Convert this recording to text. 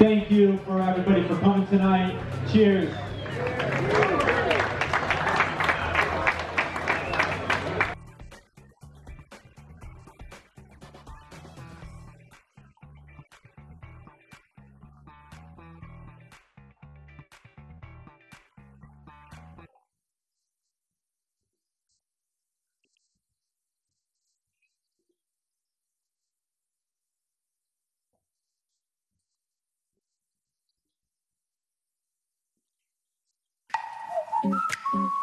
Thank you for everybody for coming tonight. Cheers. Yeah.